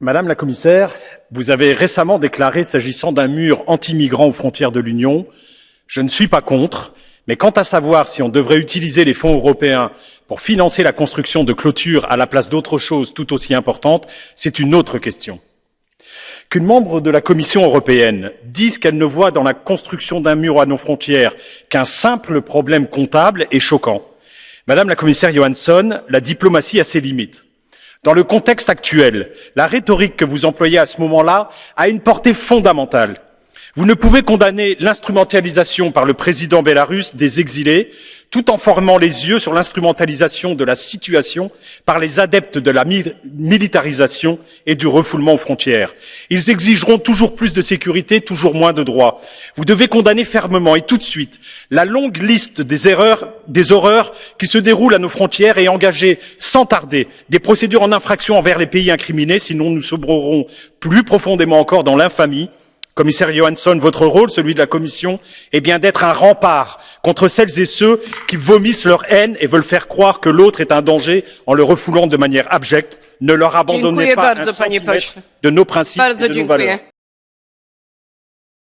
Madame la commissaire, vous avez récemment déclaré s'agissant d'un mur anti-migrants aux frontières de l'Union, je ne suis pas contre, mais quant à savoir si on devrait utiliser les fonds européens pour financer la construction de clôtures à la place d'autres choses tout aussi importantes, c'est une autre question. Qu'une membre de la Commission européenne dise qu'elle ne voit dans la construction d'un mur à nos frontières qu'un simple problème comptable est choquant. Madame la commissaire Johansson, la diplomatie a ses limites. Dans le contexte actuel, la rhétorique que vous employez à ce moment-là a une portée fondamentale. Vous ne pouvez condamner l'instrumentalisation par le président bélarusse des exilés tout en formant les yeux sur l'instrumentalisation de la situation par les adeptes de la militarisation et du refoulement aux frontières. Ils exigeront toujours plus de sécurité, toujours moins de droits. Vous devez condamner fermement et tout de suite la longue liste des erreurs, des horreurs qui se déroulent à nos frontières et engager sans tarder des procédures en infraction envers les pays incriminés, sinon nous sombrerons plus profondément encore dans l'infamie Commissaire Johansson, votre rôle, celui de la Commission, est bien d'être un rempart contre celles et ceux qui vomissent leur haine et veulent faire croire que l'autre est un danger en le refoulant de manière abjecte. Ne leur abandonnez pas un centimètre de nos principes et de nos valeurs.